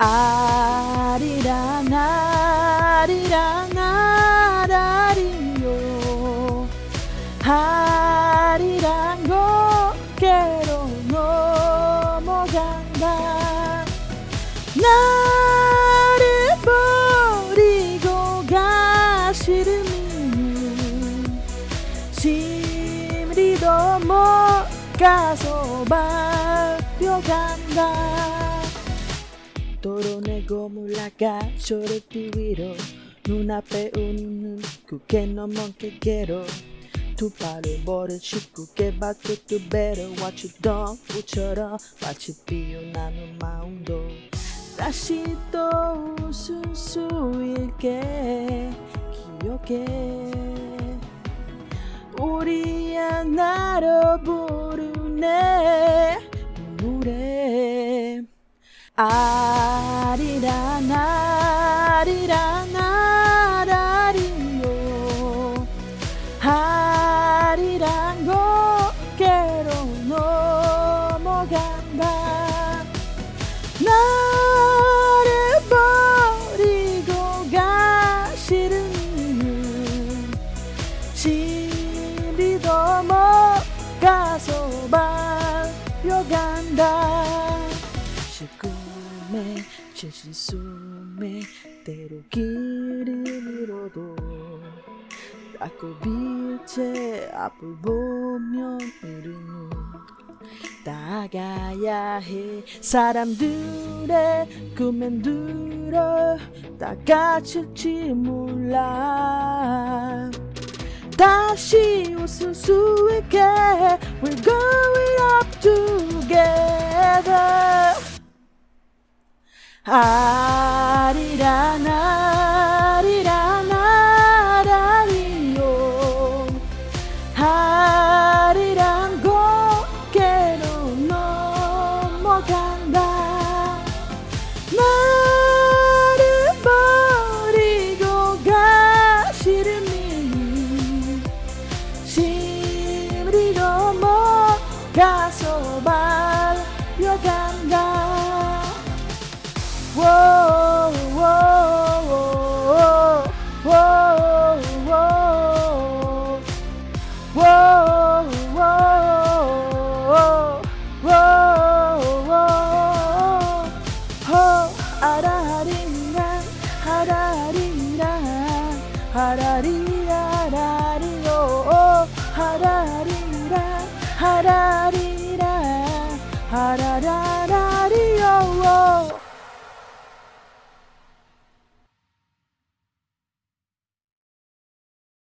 아리랑 아리랑 아라리요. 아리랑 고개로 넘어간다. 나를 버리고 가시르는 심리도 못 가서 발려간다 도로내고 물러가 쇼르띠 위로 눈앞에 웃는 그게 너먼게 괴로 두 발을 모래 짚고 깨박고 두 you done 우처럼 마치 피어나는 마음도 다시 또 웃을 수 있게 기억해. 우리 하나로 부르네 아리랑 아리랑 아라리요. 아리랑 고개로 넘어간다. 나를 버리고 가시는 집이도 못 가서 발려간다. 꿈 에 제신 숨에 때로 길을 잃어도 자꾸 빛의 앞을 보면 우리는 나가야 해. 사람들의 꿈엔 들어 다 갇힐지 몰라. 다시 웃을 수 있게 We're going up together 아리랑 아리랑 아라리요. 아리랑 고개로 넘어간다. 나를 버리고 가시르니 심리도 못 가서 발 harari.